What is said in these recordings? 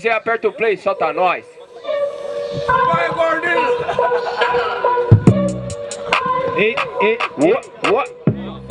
Você aperta o play, solta nós. Vai, gordinho! Ei, ei, ua.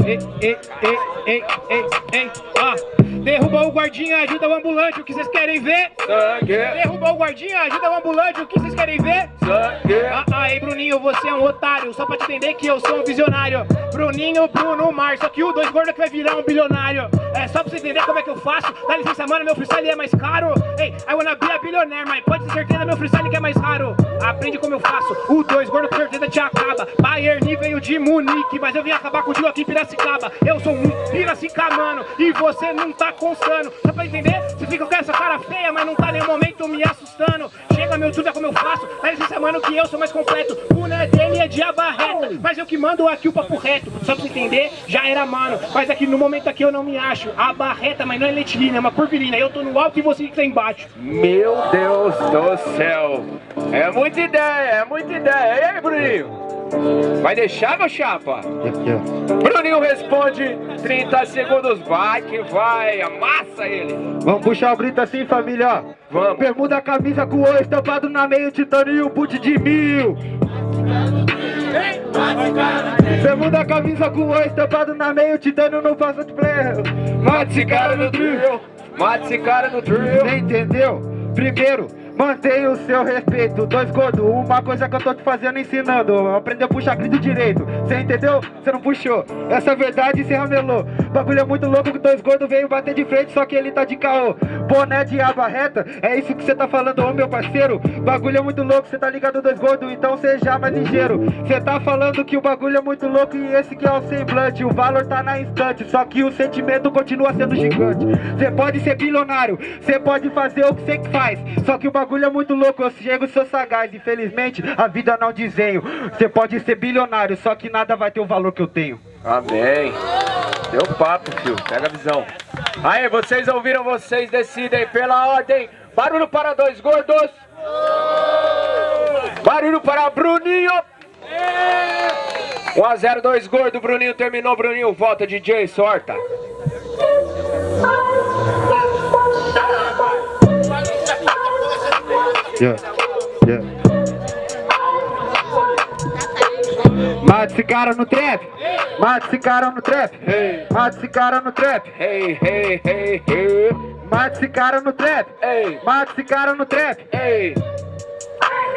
ei, ei, ei, ei, ei, ei, ah. Derrubou o guardinha, ajuda o ambulante, o que vocês querem ver? Sangue, Derrubou o guardinha, ajuda o ambulante, o que vocês querem ver? sangue. Ah, aí, Bruninho, você é um otário, só pra te entender que eu sou um visionário. Bruninho, Bruno, Mar, só que o dois gordo que vai virar um bilionário. É só pra você entender como é que eu faço. Dá licença, mano, meu freestyle é mais caro. Ei, I wanna be a billionaire, mas pode ter certeza, meu freestyle que é mais raro. Aprende como eu faço, o dois gordo com certeza te acaba. Bayern veio de Munique, mas eu vim acabar contigo aqui em Piracicaba. Eu sou um piracicamano e você não tá constando. Só pra entender, você fica com essa cara feia, mas não tá nem momento me assustando. Chega meu tudo é como eu faço, dá licença, mano, que eu sou mais completo. O né dele é de abarreta, mas eu que mando aqui o papo reto. Só pra você entender, já era mano. Mas aqui no momento aqui eu não me acho. A barreta, mas não é letilina, é uma purpurina. Eu tô no alto e você que tá embaixo. Meu Deus do céu. É muita ideia, é muita ideia. E aí, Bruninho? Vai deixar, meu chapa? Bruninho responde, 30 segundos, vai que vai, amassa ele. Vamos puxar o grito assim, família, ó. Vamos. Bermuda, camisa com o estampado na meio, titânio, boot de mil. Bermuda, camisa com o estampado na meio, titânio, não passa de play. Mate esse cara no drill. Mate esse cara no drill. Você entendeu? Primeiro, mantenha o seu respeito. Dois gordos, uma coisa que eu tô te fazendo ensinando. Aprender a puxar grito direito. Você entendeu? Você não puxou. Essa é verdade você ramelou. Bagulho é muito louco que dois gordos veio bater de frente, só que ele tá de caô. Boné de aba reta, é isso que você tá falando, ô meu parceiro. Bagulho é muito louco, você tá ligado dois gordos, então seja mais ligeiro. Você tá falando que o bagulho é muito louco e esse que é o semblante. O valor tá na instante, só que o sentimento continua sendo gigante. Você pode ser bilionário, você pode fazer o que que faz. Só que o bagulho é muito louco, eu chego sou sagaz. Infelizmente, a vida não desenho. Você pode ser bilionário, só que nada vai ter o valor que eu tenho. Amém. Deu papo, filho. Pega a visão. Aí, vocês ouviram, vocês decidem pela ordem. Barulho para dois gordos. Barulho para Bruninho. 1 a 0 2 gordo, Bruninho terminou, Bruninho volta, DJ, sorta. Yeah, yeah. Mata esse cara no trap! Mata esse cara no trap! Mata esse cara no trap! Hey, hey, hey, hey. Mata esse cara no trap! Ei, Mata esse cara no trap! ei.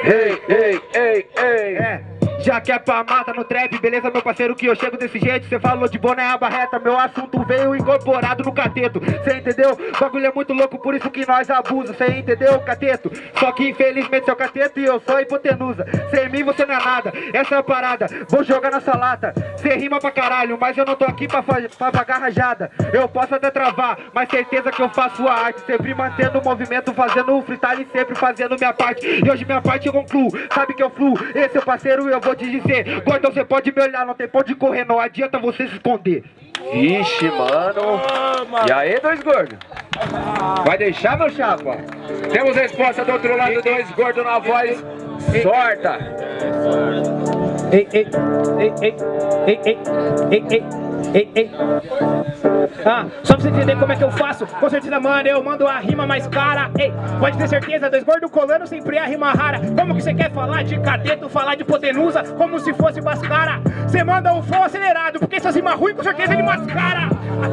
Ei, ei, ei, ei. É, já que é pra mata no trap, beleza meu parceiro que eu chego desse jeito. Cê falou de boné a barreta, meu assunto veio incorporado no cateto. Cê entendeu? Bagulho é muito louco, por isso que nós abusa. Cê entendeu, cateto? Só que infelizmente seu cateto e eu sou hipotenusa. Sem mim você não é nada, essa é a parada. Vou jogar nessa lata, cê rima pra caralho Mas eu não tô aqui pra, pra pagar rajada. Eu posso até travar, mas certeza que eu faço a arte. Sempre mantendo o movimento, fazendo o freestyle Sempre fazendo minha parte, e hoje minha parte eu concluo. Sabe que eu fluo, esse é o parceiro eu vou te dizer Gordão, você pode me olhar, não tem pão de correr Não adianta você se esconder Vixe, mano. E aí, dois gordos? Vai deixar, meu chapa? Temos resposta do outro lado, dois gordos na voz. Sorta. Ei, ei, ei, ei, ei, ei, ei, ei, ei, ei. Ah, só pra você entender como é que eu faço. Com certeza, mano, eu mando a rima mais cara. Ei, pode ter certeza, dois gordos colando sempre a rima rara. Como que você quer falar de cadeto, falar de hipotenusa Como se fosse bascara Você manda o flow acelerado, porque essas rimas ruins com certeza ele mascara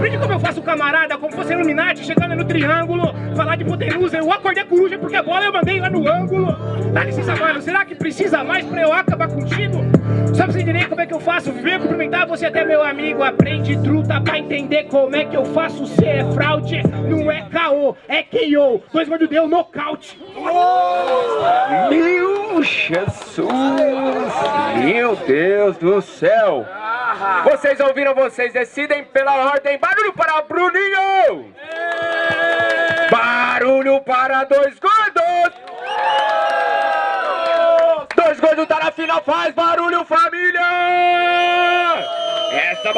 Aprende como eu faço camarada, como fosse Illuminati chegando no triângulo Falar de hipotenusa, eu acordei a coruja porque a bola eu mandei lá no ângulo Dá licença, mano, será que precisa mais pra eu acabar contigo? Pra você entender como é que eu faço, venho cumprimentar você até meu amigo Aprende truta pra entender como é que eu faço Cê é fraude, não é caô, é KO Dois gordos deu nocaute Meu Jesus. Meu Deus do céu. Vocês ouviram, vocês decidem pela ordem. Barulho para Bruninho. Barulho para dois gordos. Dois gordos tá na final, faz barulho, família. Essa